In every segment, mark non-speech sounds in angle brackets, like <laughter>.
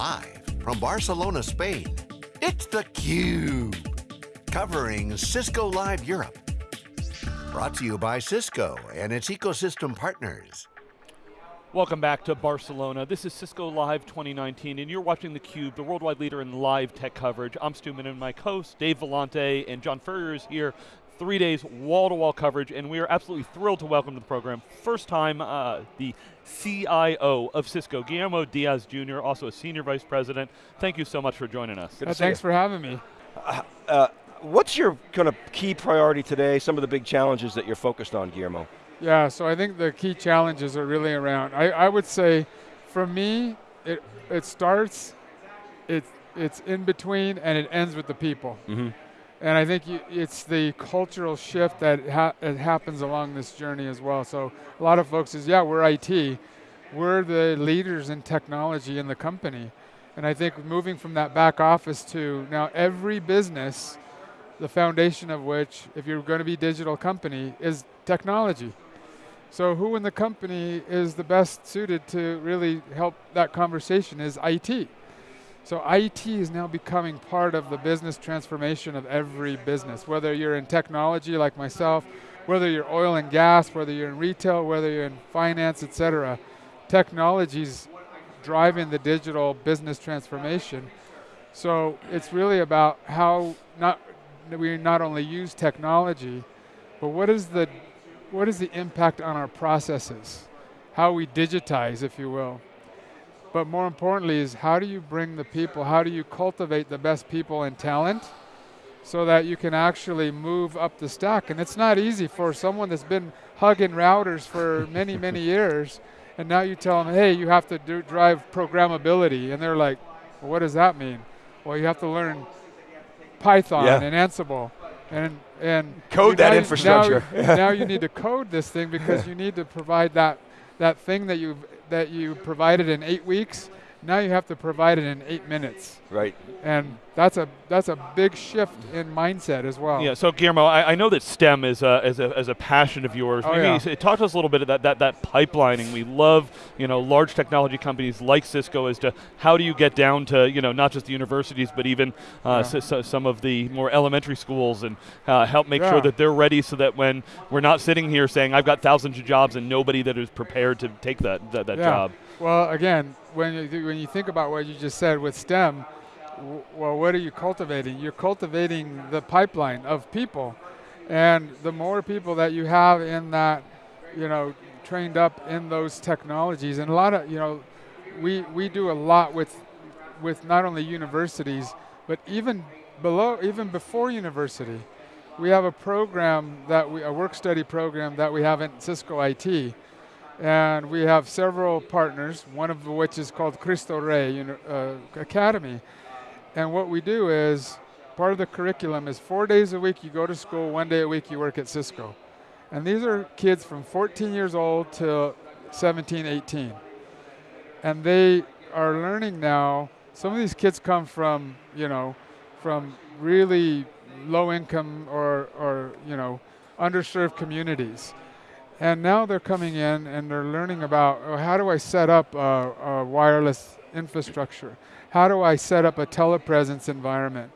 Live from Barcelona, Spain, it's theCUBE. Covering Cisco Live Europe. Brought to you by Cisco and its ecosystem partners. Welcome back to Barcelona. This is Cisco Live 2019, and you're watching theCUBE, the worldwide leader in live tech coverage. I'm Stu Miniman, my co-host Dave Vellante, and John Furrier is here. Three days, wall-to-wall -wall coverage, and we are absolutely thrilled to welcome to the program, first time, uh, the CIO of Cisco, Guillermo Diaz Jr., also a Senior Vice President. Thank you so much for joining us. Uh, thanks for having me. Uh, uh, what's your kind of key priority today, some of the big challenges that you're focused on, Guillermo? Yeah, so I think the key challenges are really around, I, I would say, for me, it, it starts, it, it's in between, and it ends with the people. Mm -hmm. And I think it's the cultural shift that ha happens along this journey as well. So a lot of folks is, yeah, we're IT. We're the leaders in technology in the company. And I think moving from that back office to now every business, the foundation of which, if you're going to be a digital company, is technology. So who in the company is the best suited to really help that conversation is IT. So IT is now becoming part of the business transformation of every business, whether you're in technology like myself, whether you're oil and gas, whether you're in retail, whether you're in finance, et cetera. Technology's driving the digital business transformation. So it's really about how not we not only use technology, but what is the what is the impact on our processes? How we digitize, if you will. But more importantly is how do you bring the people, how do you cultivate the best people and talent so that you can actually move up the stack. And it's not easy for someone that's been hugging routers for many, <laughs> many years, and now you tell them, hey, you have to do, drive programmability. And they're like, well, what does that mean? Well, you have to learn Python yeah. and Ansible and and code that infrastructure. Now, <laughs> now, you need to code this thing because you need to provide that that thing that you that you provided in eight weeks now you have to provide it in eight minutes. Right. And that's a that's a big shift in mindset as well. Yeah. So Guillermo, I, I know that STEM is a, is a, is a passion of yours. Oh, Maybe yeah. talk to us a little bit about that that pipelining. We love you know large technology companies like Cisco as to how do you get down to you know not just the universities but even uh, yeah. so, some of the more elementary schools and uh, help make yeah. sure that they're ready so that when we're not sitting here saying I've got thousands of jobs and nobody that is prepared to take that that, that job. Well, again, when you, when you think about what you just said with STEM, well, what are you cultivating? You're cultivating the pipeline of people. And the more people that you have in that, you know, trained up in those technologies, and a lot of, you know, we, we do a lot with, with not only universities, but even below, even before university. We have a program that we, a work study program that we have in Cisco IT and we have several partners, one of which is called Cristo Rey uh, Academy. And what we do is, part of the curriculum is four days a week you go to school, one day a week you work at Cisco. And these are kids from 14 years old to 17, 18. And they are learning now, some of these kids come from, you know, from really low income or, or you know, underserved communities. And now they're coming in and they're learning about oh, how do I set up a, a, wireless infrastructure? How do I set up a telepresence environment?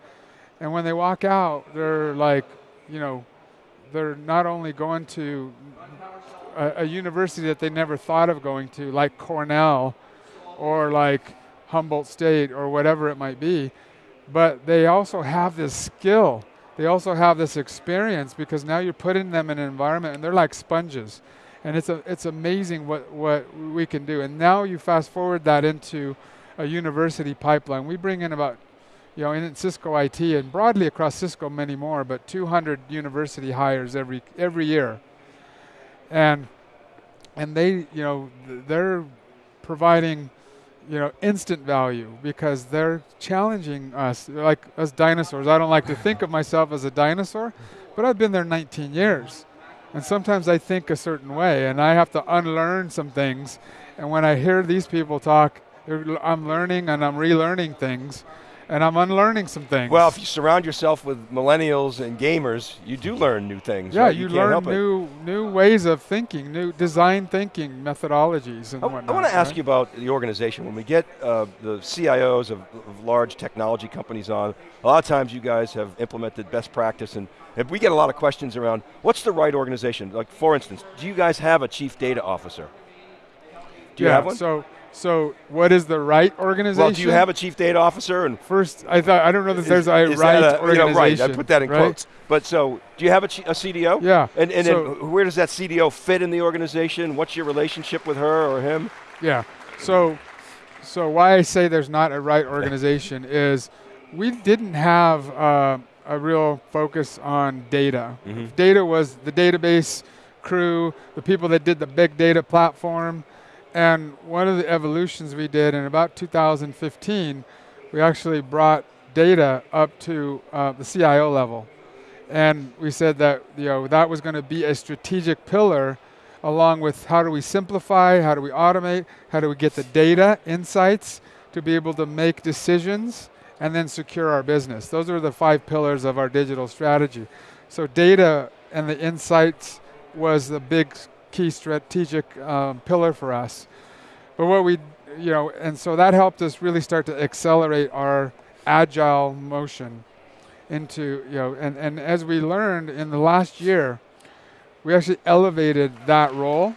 And when they walk out, they're like, you know, they're not only going to a, a university that they never thought of going to, like Cornell or like Humboldt State or whatever it might be, but they also have this skill they also have this experience because now you're putting them in an environment and they're like sponges. And it's, a, it's amazing what, what we can do. And now you fast forward that into a university pipeline. We bring in about, you know, in Cisco IT and broadly across Cisco many more, but 200 university hires every, every year. And, and they, you know, they're providing you know, instant value because they're challenging us, like us dinosaurs. I don't like to think of myself as a dinosaur, but I've been there 19 years. And sometimes I think a certain way and I have to unlearn some things. And when I hear these people talk, I'm learning and I'm relearning things. And I'm unlearning some things. Well, if you surround yourself with millennials and gamers, you do learn new things. yeah, right? you, can't learn help it. new new ways of thinking, new design thinking methodologies and I, whatnot. want to ask you about the organization. When we get uh, the CIOs of, of large technology companies on, a lot of times you guys have implemented best practice, and if we get a lot of questions around what's the right organization. Like, for instance, do you guys have a chief data officer? Do you yeah, have one? So so what is the right organization? well, do you have a chief data officer? And First, I thought I don't know that is- there's a is right a- you know, organization. right, I put that in right? quotes. But so, do you have a, a CDO? Yeah. And, and so, then where does that CDO fit in the organization? What's your relationship with her or him? Yeah. So, so why I say there's not a right organization <laughs> is we didn't have uh, a real focus on data. Mhm. Data was the database crew, the people that did the big data platform, and one of the evolutions we did in about 2015, we actually brought data up to uh, the CIO level, and we said that you know that was going to be a strategic pillar along with how do we simplify, how do we automate, how do we get the data insights to be able to make decisions and then secure our business. Those are the five pillars of our digital strategy. So data and the insights was the big key strategic um, pillar for us. But what we, you know, and so that helped us really start to accelerate our agile motion into, you know, and, and as we learned in the last year, we actually elevated that role.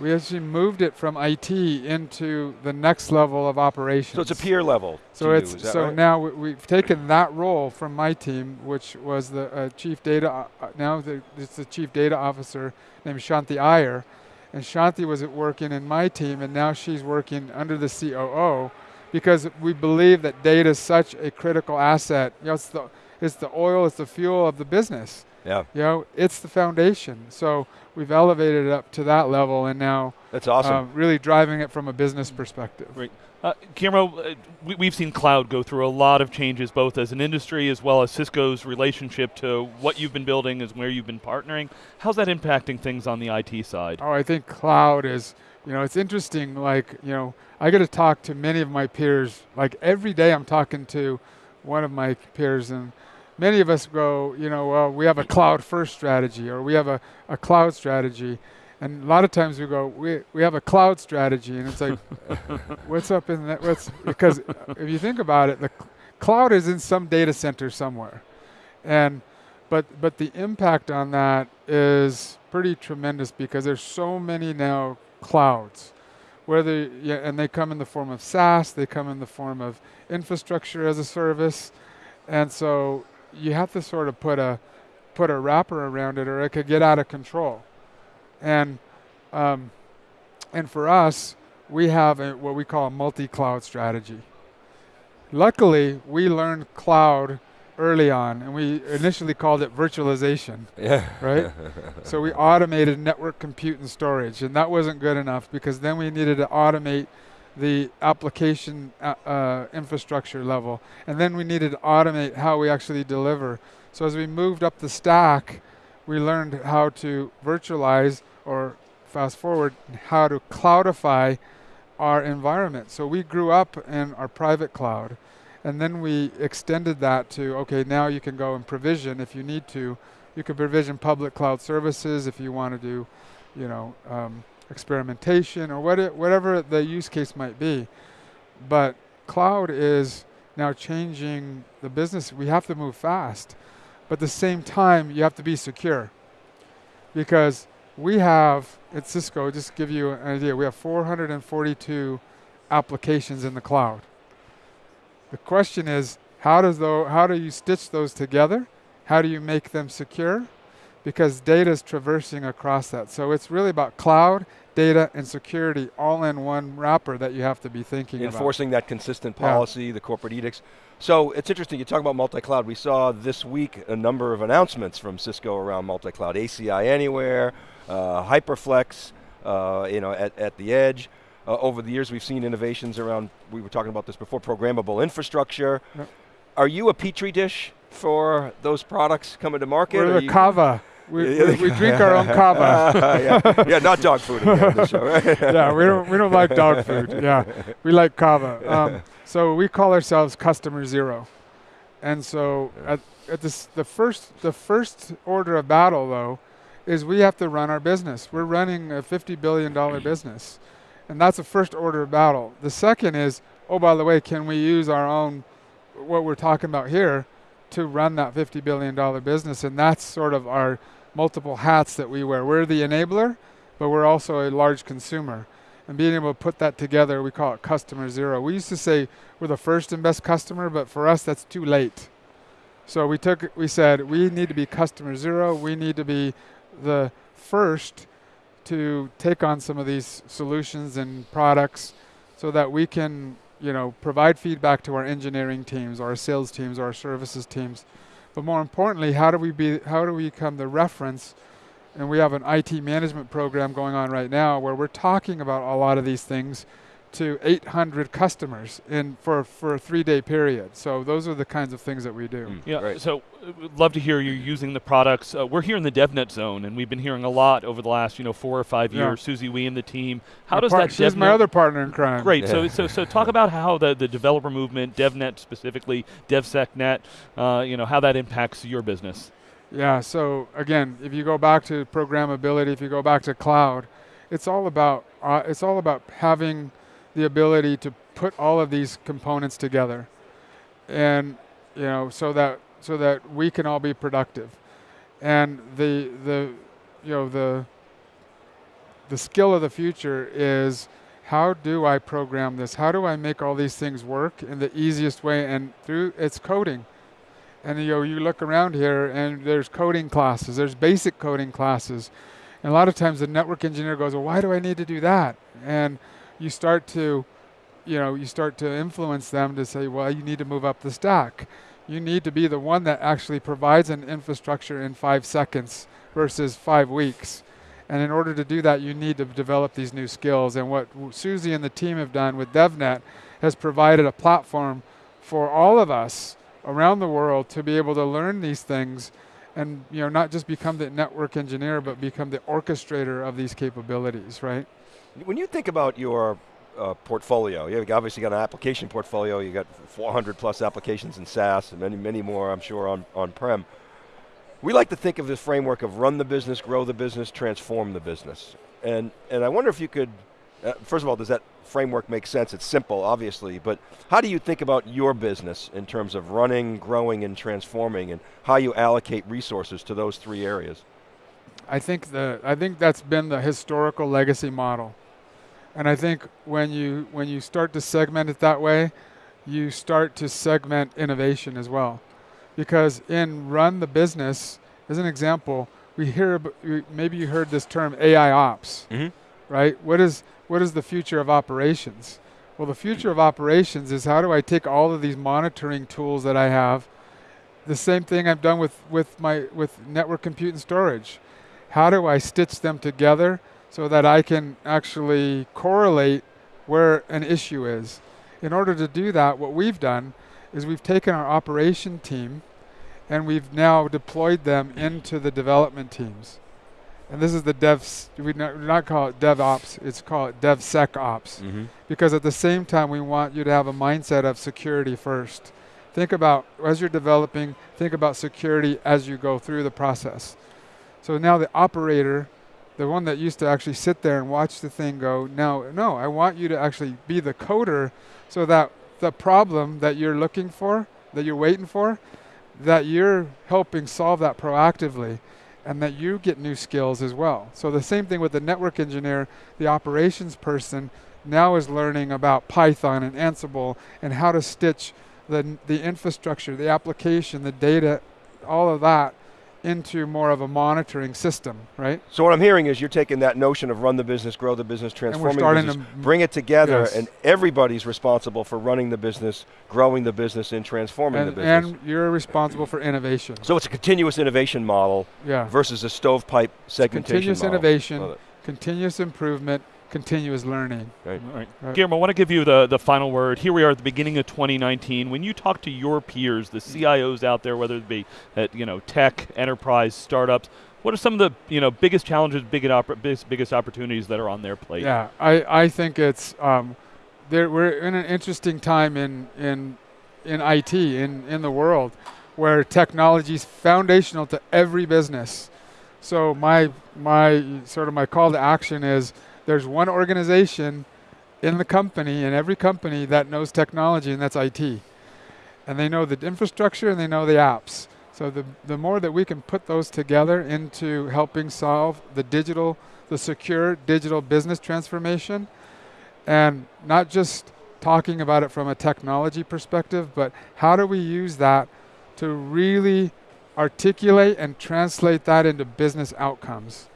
We actually moved it from IT into the next level of operations. So it's a peer level. So you, it's that so right? now we, we've taken that role from my team, which was the uh, chief data. Uh, uh, now the, it's the chief data officer named Shanti Iyer, and Shanti was at working in my team, and now she's working under the COO, because we believe that data is such a critical asset. You know, it's the it's the oil, it's the fuel of the business. Yeah, You know, it's the foundation. So we've elevated it up to that level, and now that's awesome. uh, really driving it from a business perspective. Great. Uh, Guillermo, uh, we, we've seen cloud go through a lot of changes, both as an industry as well as Cisco's relationship to what you've been building and where you've been partnering. How's that impacting things on the IT side? Oh, I think cloud is, you know, it's interesting. Like, you know, I get to talk to many of my peers. Like every day, I'm talking to one of my peers, and many of us go, you know, well, we have a cloud first strategy, or we have a, a cloud strategy. And a lot of times we go, we, we have a cloud strategy, and it's like, <laughs> what's up in that? What's because if you think about it, the c- cloud is in some data center somewhere, and but but the impact on that is pretty tremendous because there's so many now clouds, whether yeah, and they come in the form of SaaS, they come in the form of infrastructure as a service, and so you have to sort of put a put a wrapper around it, or it could get out of control, and um, and for us, we have a, what we call a multi-cloud strategy. Luckily, we learned cloud early on, and we initially called it virtualization, yeah. right? <laughs> so we automated network compute and storage, and that wasn't good enough because then we needed to automate the application uh, uh, infrastructure level, and then we needed to automate how we actually deliver. So as we moved up the stack, we learned how to virtualize or fast forward how to cloudify our environment. So we grew up in our private cloud, and then we extended that to okay, now you can go and provision if you need to. You can provision public cloud services if you want to do, you know, um, experimentation or what whatever the use case might be. But cloud is now changing the business. We have to move fast, but at the same time, you have to be secure because we have at Cisco, just to give you an idea, we have 442 applications in the cloud. The question is, how does though, how do you stitch those together? How do you make them secure? Because data is traversing across that. So it's really about cloud, data, and security all in one wrapper that you have to be thinking about. Enforcing that consistent Yeah. policy, the corporate edicts. So it's interesting, you talk about multi-cloud. We saw this week a number of announcements from Cisco around multi-cloud. ACI Anywhere, uh, Hyperflex, uh, you know, at, at the edge. Uh, over the years, we've seen innovations around, we were talking about this before, programmable infrastructure. Yep. Are you a petri dish for those products coming to market? We're or the you- kava. We, we, we drink our own kava. <laughs> yeah. yeah, not dog food again on the show, <laughs> yeah, we don't we don't like dog food. Yeah, we like kava. Um, so we call ourselves customer zero, and so at, at this the first the first order of battle though is we have to run our business. We're running a fifty billion dollar <clears throat> business, and that's the first order of battle. The second is oh by the way, can we use our own what we're talking about here to run that fifty billion dollar business, and that's sort of our multiple hats that we wear. We're the enabler, but we're also a large consumer and being able to put that together, we call it customer zero. We used to say we're the first and best customer, but for us, that's too late. So we took, we said we need to be customer zero. We need to be the first to take on some of these solutions and products, so that we can, you know, provide feedback to our engineering teams, our sales teams, our services teams. But more importantly, how do we be, how do we become the reference? and we have an IT management program going on right now where we're talking about a lot of these things to 800 customers in for, for a three-day period. So those are the kinds of things that we do. Mm, Yeah, great. so uh, we'd love to hear you using the products. Uh, we're here in the DevNet zone, and we've been hearing a lot over the last, you know, four or five Yeah. years. Susie Wee and the team. How My does par- that She's my other partner in crime. Great. So, so, so talk about how the, the developer movement, DevNet specifically, DevSecNet, uh, you know, how that impacts your business. Yeah, so again, if you go back to programmability, if you go back to cloud, it's all about uh, it's all about having the ability to put all of these components together, and you know, so that so that we can all be productive, and the the you know the the skill of the future is how do I program this? How do I make all these things work in the easiest way? And through it's coding and you know, you look around here and there's coding classes, there's basic coding classes. And a lot of times the network engineer goes, well, why do I need to do that? And you start to, you know, you start to influence them to say, well, you need to move up the stack. You need to be the one that actually provides an infrastructure in five seconds versus five weeks. And in order to do that, you need to develop these new skills. And what Susie and the team have done with DevNet has provided a platform for all of us around the world to be able to learn these things and you know not just become the network engineer but become the orchestrator of these capabilities right When you think about your uh, portfolio, you've obviously got an application portfolio. you've got 400 plus applications in SaaS, and many, many more, I'm sure, on on-prem. We like to think of this framework of run the business, grow the business, transform the business. And and I wonder if you could, uh, first of all, does that framework make sense? It's simple, obviously, but how do you think about your business in terms of running, growing, and transforming, and how you allocate resources to those three areas? i think the i think that's been the historical legacy model and i think when you when you start to segment it that way you start to segment innovation as well because in run the business as an example we hear maybe you heard this term ai ops Mm-hmm. right? What is what is the future of operations? Well, the future of operations is how do I take all of these monitoring tools that I have, the same thing I've done with with my with network compute and storage. How do I stitch them together so that I can actually correlate where an issue is? In order to do that, what we've done is we've taken our operation team and we've now deployed them into the development teams and this is the devs we not, we not call it DevOps, it's called DevSecOps Mm-hmm. because at the same time we want you to have a mindset of security first. Think about as you're developing, think about security as you go through the process. So now the operator, the one that used to actually sit there and watch the thing go, now no, I want you to actually be the coder so that the problem that you're looking for, that you're waiting for, that you're helping solve that proactively and that you get new skills as well. So the same thing with the network engineer, the operations person now is learning about Python and Ansible and how to stitch the the infrastructure, the application, the data, all of that into more of a monitoring system, right? So what I'm hearing is you're taking that notion of run the business, grow the business, transforming the business, to bring it together, Yes. and everybody's responsible for running the business, growing the business, and transforming and, the business. and you're responsible for innovation. so it's a continuous innovation model Yeah. versus a stovepipe segmentation Continuous model. innovation, continuous improvement, continuous learning. All right. Right. Guillermo, I want to give you the, the final word. Here we are at the beginning of 2019. When you talk to your peers, the CIOs out there, whether it be at you know tech, enterprise, startups, What are some of the you know biggest challenges, biggest, biggest, biggest opportunities that are on their plate? Yeah, I, I think it's um, there, we're in an interesting time in in in IT in in the world where technology is foundational to every business. So my my sort of my call to action is there's one organization in the company in every company that knows technology and that's IT. And they know the infrastructure and they know the apps. So the, the more that we can put those together into helping solve the digital, the secure digital business transformation, and not just talking about it from a technology perspective, but how do we use that to really articulate and translate that into business outcomes?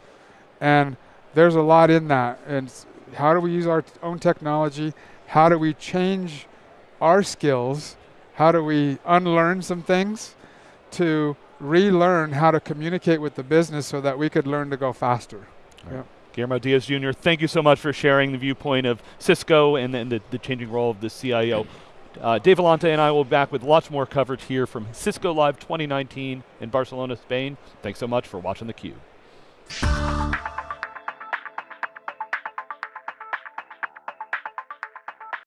And there's a lot in that. And how do we use our own technology? How do we change our skills? How do we unlearn some things? to relearn how to communicate with the business so that we could learn to go faster. Right. Guillermo Diaz Jr., thank you so much for sharing the viewpoint of Cisco and, and the, the, changing role of the CIO. Uh, Dave Vellante and I will be back with lots more coverage here from Cisco Live 2019 in Barcelona, Spain. Thanks so much for watching theCUBE.